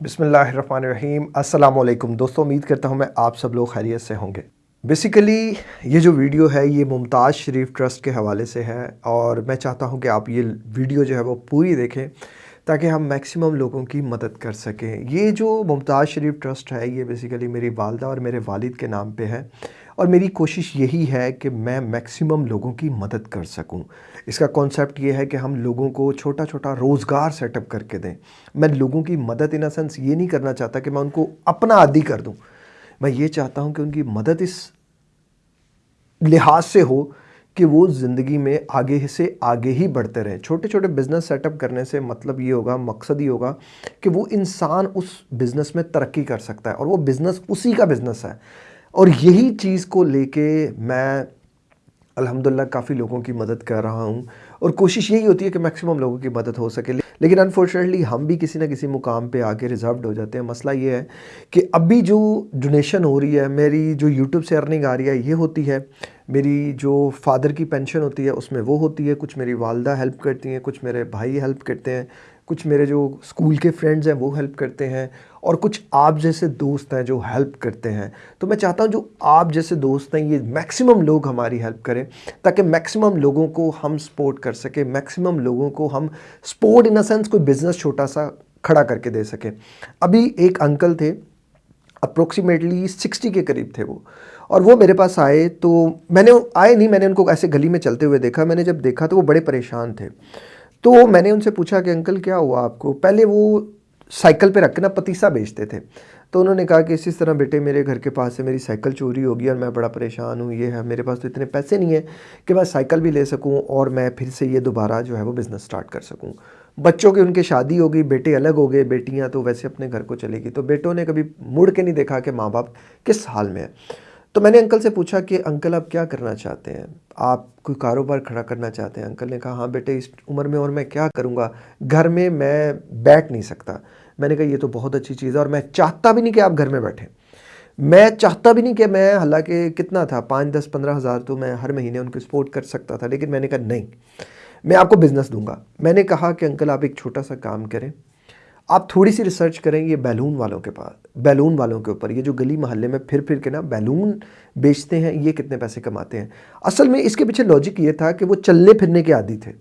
बिसमीम अल्लाम दोस्तों, उम्मीद करता हूँ मैं आप सब लोग खैरियत से होंगे। बेसिकली ये जो वीडियो है, ये मुमताज़ शरीफ ट्रस्ट के हवाले से है और मैं चाहता हूँ कि आप ये वीडियो जो है, वो पूरी देखें ताकि हम मैक्सिमम लोगों की मदद कर सकें। ये जो मुमताज़ शरीफ ट्रस्ट है, ये बेसिकली मेरी वालदा और मेरे वालिद के नाम पे है। और मेरी कोशिश यही है कि मैं मैक्सिमम लोगों की मदद कर सकूँ। इसका कॉन्सेप्ट ये है कि हम लोगों को छोटा छोटा रोज़गार सेटअप करके दें। मैं लोगों की मदद इन सेंस ये नहीं करना चाहता कि मैं उनको अपना आदि कर दूँ। मैं ये चाहता हूँ कि उनकी मदद इस लिहाज से हो कि वो ज़िंदगी में आगे से आगे ही बढ़ते रहें। छोटे छोटे बिज़नेस सेटअप करने से मतलब ये होगा, मकसद ही होगा कि वो इंसान उस बिज़नेस में तरक्की कर सकता है और वो बिज़नेस उसी का बिज़नेस है। और यही चीज़ को लेके मैं अल्हम्दुलिल्लाह काफ़ी लोगों की मदद कर रहा हूँ। और कोशिश यही होती है कि मैक्सिमम लोगों की मदद हो सके। लेकिन अनफॉर्चुनेटली हम भी किसी ना किसी मुकाम पे आके रिजर्व्ड हो जाते हैं। मसला ये है कि अभी जो डोनेशन हो रही है, मेरी जो यूट्यूब से अर्निंग आ रही है, ये होती है। मेरी जो फादर की पेंशन होती है, उसमें वो होती है। कुछ मेरी वालदा हेल्प करती हैं, कुछ मेरे भाई हेल्प करते हैं। कुछ मेरे जो स्कूल के फ्रेंड्स हैं वो हेल्प करते हैं और कुछ आप जैसे दोस्त हैं जो हेल्प करते हैं। तो मैं चाहता हूँ जो आप जैसे दोस्त हैं, ये मैक्सिमम लोग हमारी हेल्प करें ताकि मैक्सिमम लोगों को हम सपोर्ट कर सकें, मैक्सिमम लोगों को हम सपोर्ट इन अ सेंस कोई बिज़नेस छोटा सा खड़ा करके दे सकें। अभी एक अंकल थे, अप्रोक्सीमेटली सिक्सटी के करीब थे वो और वो मेरे पास आए तो मैंने, आए नहीं, मैंने उनको ऐसे गली में चलते हुए देखा। मैंने जब देखा तो वो बड़े परेशान थे। तो मैंने उनसे पूछा कि, अंकल, क्या हुआ आपको? पहले वो साइकिल पे रख के ना पतीसा बेचते थे। तो उन्होंने कहा कि, इसी तरह बेटे, मेरे घर के पास से मेरी साइकिल चोरी हो गई और मैं बड़ा परेशान हूँ। ये है, मेरे पास तो इतने पैसे नहीं है कि मैं साइकिल भी ले सकूँ और मैं फिर से ये दोबारा जो है वो बिज़नेस स्टार्ट कर सकूँ। बच्चों की उनकी शादी हो गई, बेटे अलग हो गए, बेटियाँ तो वैसे अपने घर को चलेगी तो बेटों ने कभी मुड़ के नहीं देखा कि माँ बाप किस हाल में है। तो मैंने अंकल से पूछा कि, अंकल, आप क्या करना चाहते हैं? आप कोई कारोबार खड़ा करना चाहते हैं? अंकल ने कहा हाँ बेटे, इस उम्र में और मैं क्या करूँगा? घर में मैं बैठ नहीं सकता। मैंने कहा, ये तो बहुत अच्छी चीज़ है और मैं चाहता भी नहीं कि आप घर में बैठें। मैं चाहता भी नहीं कि मैं, हालाँकि कितना था, पाँच दस पंद्रह हज़ार तो मैं हर महीने उनको सपोर्ट कर सकता था, लेकिन मैंने कहा, नहीं, मैं आपको बिज़नेस दूँगा। मैंने कहा कि, अंकल, आप एक छोटा सा काम करें आप थोड़ी सी रिसर्च करें ये बैलून वालों के पास बैलून वालों के ऊपर, ये जो गली मोहल्ले में फिर फिर के ना बैलून बेचते हैं, ये कितने पैसे कमाते हैं। असल में इसके पीछे लॉजिक ये था कि वो चलने फिरने के आदि थे।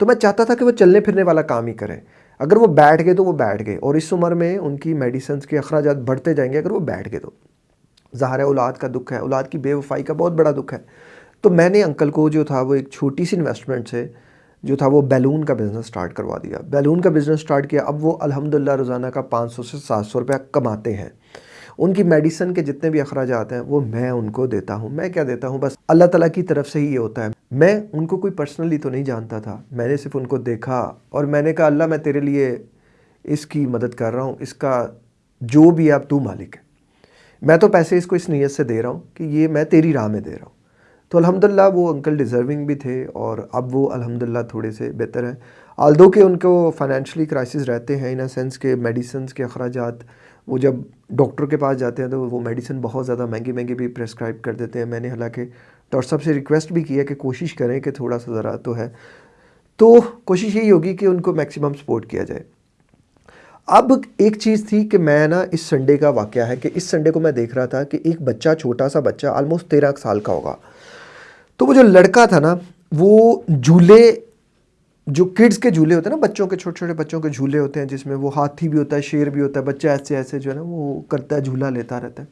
तो मैं चाहता था कि वो चलने फिरने वाला काम ही करें। अगर वो बैठ गए तो वो बैठ गए, और इस उम्र में उनकी मेडिसन के अखराज बढ़ते जाएँगे, अगर वो बैठ गए तो। ज़ाहिर औलाद का दुख है, औलाद की बेवफाई का बहुत बड़ा दुख है। तो मैंने अंकल को जो था, वो एक छोटी सी इन्वेस्टमेंट से जो था वो बैलून का बिज़नेस स्टार्ट करवा दिया। बैलून का बिज़नेस स्टार्ट किया, अब वो अल्हम्दुलिल्लाह रोज़ाना का 500 से 700 रुपया कमाते हैं। उनकी मेडिसन के जितने भी अखराज आते हैं, वो मैं उनको देता हूँ। मैं क्या देता हूँ? बस अल्लाह ताला की तरफ़ से ही ये होता है। मैं उनको कोई पर्सनली तो नहीं जानता था। मैंने सिर्फ़ उनको देखा और मैंने कहा, अल्लाह, मैं तेरे लिए इसकी मदद कर रहा हूँ। इसका जो भी आप तू मालिक है। मैं तो पैसे इसको इस नीयत से दे रहा हूँ कि ये मैं तेरी राह में दे रहा हूँ। तो अल्हम्दुलिल्लाह वो अंकल डिज़र्विंग भी थे और अब वो अल्हम्दुलिल्लाह थोड़े से बेहतर हैं। आल्दो के उनको फाइनेंशली क्राइसिस रहते हैं इन अ सेंस के मेडिसिन के अखराज वो जब डॉक्टर के पास जाते हैं तो वो मेडिसिन बहुत ज़्यादा महँगी महँगी भी प्रेस्क्राइब कर देते हैं। मैंने हालाँकि डॉक्टर साहब से रिक्वेस्ट भी की है कि कोशिश करें कि थोड़ा सा ज़रा तो है। तो कोशिश यही होगी कि उनको मैक्सिमम सपोर्ट किया जाए। अब एक चीज़ थी कि मैं ना इस संडे का वाक़ है कि इस संडे को मैं देख रहा था कि एक बच्चा, छोटा सा बच्चा आलमोस्ट तेरह साल का होगा। तो वो जो लड़का था ना, वो झूले, जो किड्स के झूले होते हैं ना, बच्चों के छोटे छोटे बच्चों के झूले होते हैं, जिसमें वो हाथी भी होता है, शेर भी होता है, बच्चा ऐसे ऐसे जो है ना, वो करता है, झूला लेता रहता है।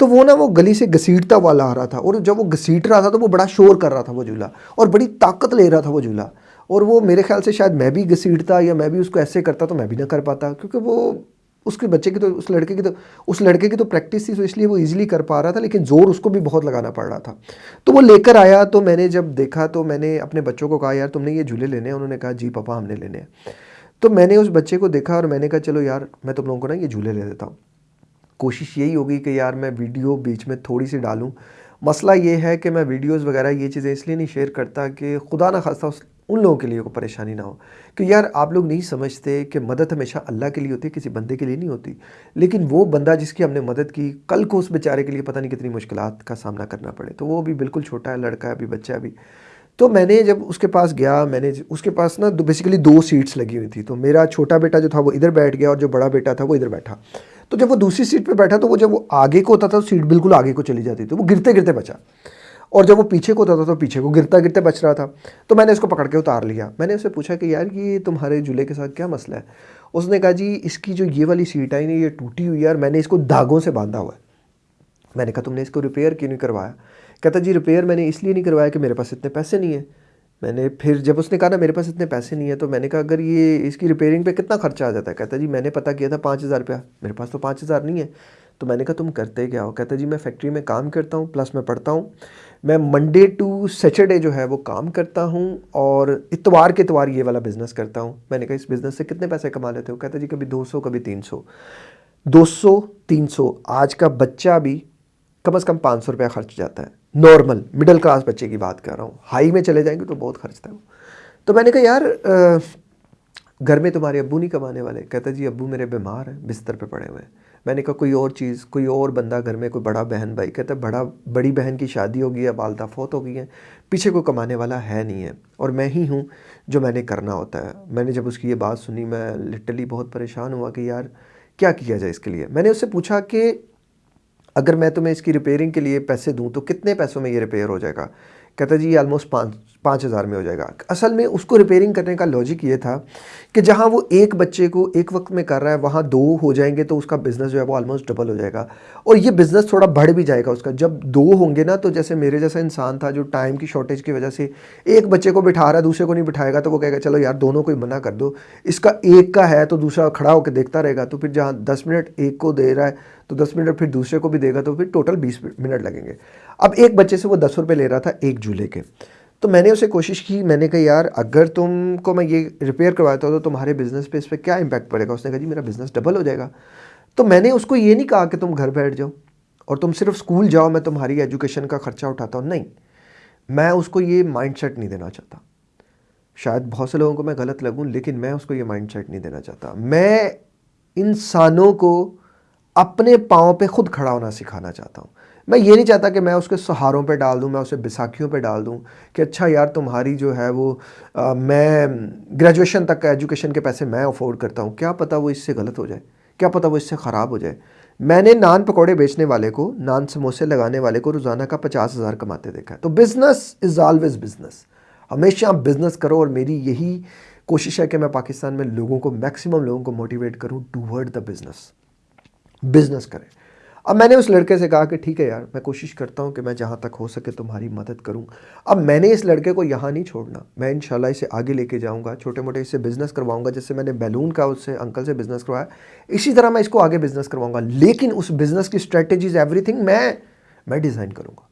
तो वो ना, वो गली से घसीटता वाला आ रहा था, और जब वो घसीट रहा था तो वो बड़ा शोर कर रहा था वो झूला, और बड़ी ताकत ले रहा था वो झूला, और वो मेरे ख्याल से शायद मैं भी घसीटता या मैं भी उसको ऐसे करता तो मैं भी ना कर पाता, क्योंकि वो उसके बच्चे की तो उस लड़के की तो उस लड़के की तो प्रैक्टिस थी तो इसलिए वो इजीली कर पा रहा था, लेकिन ज़ोर उसको भी बहुत लगाना पड़ रहा था। तो वो लेकर आया तो मैंने जब देखा तो मैंने अपने बच्चों को कहा, यार, तुमने ये झूले लेने हैं? उन्होंने कहा, जी पापा, हमने लेने हैं। तो मैंने उस बच्चे को देखा और मैंने कहा, चलो यार, मैं तुम लोगों को ना ये झूले ले देता हूँ। कोशिश यही होगी कि यार, मैं वीडियो बीच में थोड़ी सी डालूँ। मसला ये है कि मैं वीडियोज़ वगैरह, ये चीज़ें इसलिए नहीं शेयर करता कि खुदा ना खास्ता उन लोगों के लिए कोई परेशानी ना हो। कि यार, आप लोग नहीं समझते कि मदद हमेशा अल्लाह के लिए होती है, किसी बंदे के लिए नहीं होती। लेकिन वो बंदा जिसकी हमने मदद की, कल को उस बेचारे के लिए पता नहीं कितनी मुश्किल का सामना करना पड़े। तो वो भी बिल्कुल छोटा है, लड़का है, अभी बच्चा है अभी। तो मैंने जब उसके पास गया, मैंने उसके पास ना बेसिकली दो सीट्स लगी हुई थी। तो मेरा छोटा बेटा जो था, वो इधर बैठ गया और जो बड़ा बेटा था, वो इधर बैठा। तो जब वो दूसरी सीट पे बैठा तो वो जब वो आगे को होता था तो सीट बिल्कुल आगे को चली जाती थी। वो गिरते गिरते बचा। और जब वो पीछे को होता था तो पीछे को गिरता गिरते बच रहा था। तो मैंने इसको पकड़ के उतार लिया। मैंने उससे पूछा कि, यार, ये तुम्हारे झूले के साथ क्या मसला है? उसने कहा, जी, इसकी जो ये वाली सीट आई ना, ये टूटी हुई है मैंने इसको धागों से बांधा हुआ है। मैंने कहा, तुमने इसको रिपेयर क्यों नहीं करवाया? कहता, जी, रिपेयर मैंने इसलिए नहीं करवाया कि मेरे पास इतने पैसे नहीं है। मैंने फिर, जब उसने कहा ना, मेरे पास इतने पैसे नहीं है तो मैंने कहा, अगर ये, इसकी रिपेयरिंग पे कितना खर्चा आ जाता है? कहता, जी, मैंने पता किया था पाँच हज़ार रुपया। मेरे पास तो पाँच हज़ार नहीं है। तो मैंने कहा, तुम करते क्या हो? कहता जी, मैं फैक्ट्री में काम करता हूँ प्लस मैं पढ़ता हूँ। मैं मंडे टू सैटरडे जो है, वो काम करता हूँ और इतवार के इतवार ये वाला बिज़नेस करता हूँ। मैंने कहा, इस बिज़नेस से कितने पैसे कमा लेते हो? कहता जी, कभी दो सौ, कभी तीन सौ। दो सौ, तीन सौ। आज का बच्चा भी कम अज़ कम पाँच सौ रुपया खर्च जाता है। नॉर्मल मिडिल क्लास बच्चे की बात कर रहा हूँ। हाई में चले जाएँगे तो बहुत खर्चता है वो। तो मैंने कहा, यार घर में तुम्हारे अबू नहीं कमाने वाले? कहता जी अबू मेरे बीमार हैं, बिस्तर पे पड़े हुए हैं। मैंने कहा, कोई और चीज़, कोई और बंदा घर में, कोई बड़ा बहन भाई, कहता, बड़ा, बड़ी बहन की शादी हो गई है बालदा फोत हो गई है, पीछे कोई कमाने वाला है नहीं है और मैं ही हूँ जो मैंने करना होता है। मैंने जब उसकी ये बात सुनी, मैं लिटरली बहुत परेशान हुआ कि, यार, क्या किया जाए इसके लिए? मैंने उससे पूछा कि, अगर मैं तुम्हें इसकी रिपेयरिंग के लिए पैसे दूँ तो कितने पैसों में ये रिपेयर हो जाएगा? कहता जी ये ऑलमोस्ट पाँच पाँच हज़ार में हो जाएगा। असल में उसको रिपेयरिंग करने का लॉजिक ये था कि जहाँ वो एक बच्चे को एक वक्त में कर रहा है, वहाँ दो हो जाएँगे तो उसका बिज़नेस जो है वो ऑलमोस्ट डबल हो जाएगा। और ये बिज़नेस थोड़ा बढ़ भी जाएगा उसका। जब दो होंगे ना तो जैसे मेरे जैसा इंसान था जो टाइम की शॉर्टेज की वजह से एक बच्चे को बिठा रहा है, दूसरे को नहीं बिठाएगा तो वो कहेगा, चलो यार, दोनों को ही मना कर दो। इसका एक का है तो दूसरा खड़ा होकर देखता रहेगा। तो फिर जहाँ दस मिनट एक को दे रहा है तो दस मिनट फिर दूसरे को भी देगा तो फिर टोटल बीस मिनट लगेंगे। अब एक बच्चे से वो दस रुपये ले रहा था एक झूले के। तो मैंने उसे कोशिश की, मैंने कहा, यार, अगर तुमको मैं ये रिपेयर करवाता हूँ तो तुम्हारे बिज़नेस पे इस पर क्या इम्पैक्ट पड़ेगा? उसने कहा, जी, मेरा बिज़नेस डबल हो जाएगा। तो मैंने उसको ये नहीं कहा कि तुम घर बैठ जाओ और तुम सिर्फ़ स्कूल जाओ, मैं तुम्हारी एजुकेशन का ख़र्चा उठाता हूँ। नहीं, मैं उसको ये माइंड नहीं देना चाहता। शायद बहुत से लोगों को मैं गलत लगूँ, लेकिन मैं उसको ये माइंड नहीं देना चाहता। मैं इंसानों को अपने पाँव पे खुद खड़ा होना सिखाना चाहता हूँ। मैं ये नहीं चाहता कि मैं उसके सहारों पे डाल दूँ मैं उसे बैसाखियों पे डाल दूँ कि अच्छा यार तुम्हारी जो है वो आ, मैं ग्रेजुएशन तक का एजुकेशन के पैसे मैं अफोर्ड करता हूँ। क्या पता वो इससे गलत हो जाए? क्या पता वो इससे ख़राब हो जाए? मैंने नान पकौड़े बेचने वाले को नान समोसे लगाने वाले को रोज़ाना का पचास हज़ार कमाते देखा है। तो बिज़नेस इज़ ऑलवेज़ बिज़नेस हमेशा बिज़नेस करो और मेरी यही कोशिश है कि मैं पाकिस्तान में लोगों को मैक्सिमम लोगों को मोटिवेट करूँ टूवर्ड द बिज़नेस बिज़नेस करें। अब मैंने उस लड़के से कहा कि ठीक है यार, मैं कोशिश करता हूँ कि मैं जहाँ तक हो सके तुम्हारी मदद करूँ। अब मैंने इस लड़के को यहाँ नहीं छोड़ना। मैं इन इसे आगे लेके जाऊँगा छोटे मोटे इससे बिज़नेस करवाऊँगा, जैसे मैंने बैलून का, उससे अंकल से बिज़नेस करवाया। इसी तरह मैं इसको आगे बिज़नेस करवाऊँगा। लेकिन उस बिज़नेस की स्ट्रेटेजीज, एवरीथिंग मैं मैं डिज़ाइन करूँगा।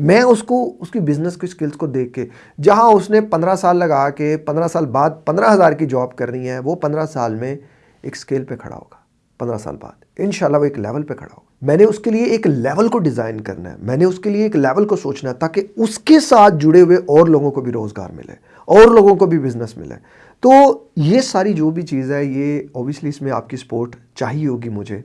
मैं उसको, उसकी बिज़नेस की स्किल्स को देख के, जहाँ उसने पंद्रह साल लगा के, पंद्रह साल बाद पंद्रह हज़ार की जॉब करनी है, वो पंद्रह साल में एक स्केल पर खड़ा होगा, पंद्रह साल बाद। इन वो एक लेवल पे खड़ा हो मैंने उसके लिए एक लेवल को डिज़ाइन करना है। मैंने उसके लिए एक लेवल को सोचना है ताकि उसके साथ जुड़े हुए और लोगों को भी रोज़गार मिले, और लोगों को भी बिज़नेस मिले। तो ये सारी जो भी चीज़ है, ये ओबियसली इसमें आपकी सपोर्ट चाहिए होगी मुझे।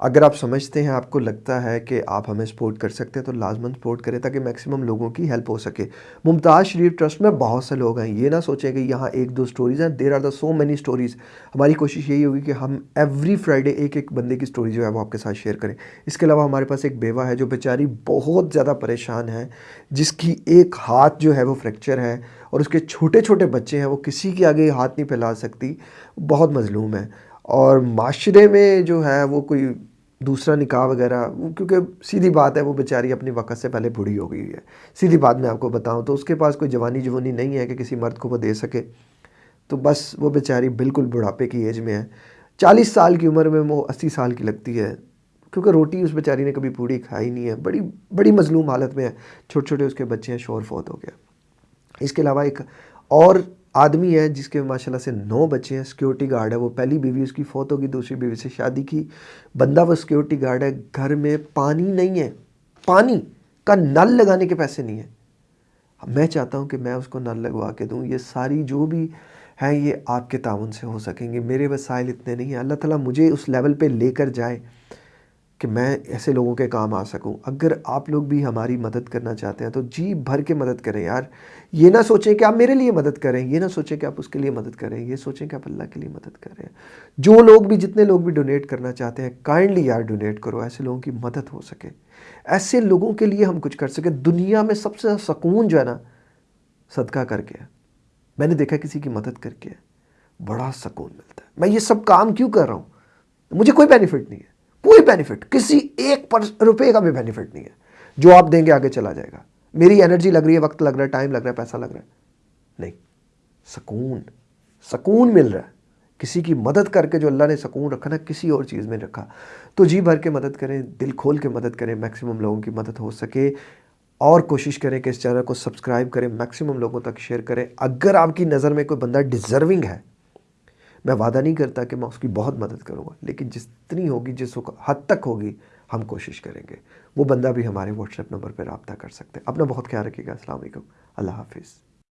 अगर आप समझते हैं, आपको लगता है कि आप हमें सपोर्ट कर सकते हैं तो लाजमन सपोर्ट करें ताकि मैक्सिमम लोगों की हेल्प हो सके। मुमताज़ शरीफ ट्रस्ट में बहुत से लोग हैं। ये ना सोचें कि यहाँ एक दो स्टोरीज़ हैं। There are the so many stories हमारी कोशिश यही होगी कि हम एवरी फ्राइडे एक एक बंदे की स्टोरी जो है वो आपके साथ शेयर करें। इसके अलावा हमारे पास एक बेवा है जो बेचारी बहुत ज़्यादा परेशान है, जिसकी एक हाथ जो है वो फ्रैक्चर है और उसके छोटे छोटे बच्चे हैं, वो किसी के आगे हाथ नहीं फैला सकती। बहुत मजलूम है। और माशरे में जो है वो कोई दूसरा निकाह वगैरह क्योंकि सीधी बात है, वो बेचारी अपनी वक्त से पहले बूढ़ी हो गई है। सीधी बात मैं आपको बताऊँ तो उसके पास कोई जवानी जवानी नहीं है कि किसी मर्द को वो दे सके। तो बस वो बेचारी बिल्कुल बुढ़ापे की एज में है। चालीस साल की उम्र में वो अस्सी साल की लगती है। क्योंकि रोटी उस बेचारी ने कभी पूरी खाई नहीं है। बड़ी बड़ी मजलूम हालत में है। छोटे छोटे उसके बच्चे हैं शोर फोत हो गया। इसके अलावा एक और आदमी है जिसके माशाल्लाह से नौ बच्चे हैं सिक्योरिटी गार्ड है। वो पहली बीवी उसकी फौत होगी, दूसरी बीवी से शादी की। बंदा वो सिक्योरिटी गार्ड है, घर में पानी नहीं है। पानी का नल लगाने के पैसे नहीं है। मैं चाहता हूँ कि मैं उसको नल लगवा के दूँ। ये सारी जो भी हैं, ये आपके ताउन से हो सकेंगे। मेरे वसाइल इतने नहीं हैं। अल्लाह ताला मुझे उस लेवल पे लेकर जाए। कि मैं ऐसे लोगों के काम आ सकूँ। अगर आप लोग भी हमारी मदद करना चाहते हैं तो जी भर के मदद करें यार। ये ना सोचें कि आप मेरे लिए मदद करें, ये ना सोचें कि आप उसके लिए मदद करें, ये सोचें कि आप अल्लाह के लिए मदद करें। जो लोग भी, जितने लोग भी डोनेट करना चाहते हैं काइंडली यार डोनेट करो, ऐसे लोगों की मदद हो सके। ऐसे लोगों के लिए हम कुछ कर सकें। दुनिया में सबसे सुकून जो है ना, सदका करके है। मैंने देखा किसी की मदद करके बड़ा सुकून मिलता है। मैं ये सब काम क्यों कर रहा हूँ? मुझे कोई बेनिफिट नहीं है। कोई बेनिफिट किसी एक रुपये का भी बेनिफिट नहीं है। जो आप देंगे, आगे चला जाएगा। मेरी एनर्जी लग रही है, वक्त लग रहा है टाइम लग रहा है, पैसा लग रहा है। नहीं, सुकून सुकून मिल रहा है। किसी की मदद करके जो अल्लाह ने सुकून रखा ना, किसी और चीज़ में रखा। तो जी भर के मदद करें, दिल खोल के मदद करें मैक्सिमम लोगों की मदद हो सके। और कोशिश करें कि इस चैनल को सब्सक्राइब करें मैक्सिमम लोगों तक शेयर करें। अगर आपकी नज़र में कोई बंदा डिज़र्विंग है मैं वादा नहीं करता कि मैं उसकी बहुत मदद करूँगा, लेकिन जितनी होगी, जिस हद तक होगी, हम कोशिश करेंगे। वो बंदा भी हमारे व्हाट्सएप नंबर पर रबता कर सकते हैं। अपना बहुत ख्याल रखिएगा। असल अल्लाह हाफिज़।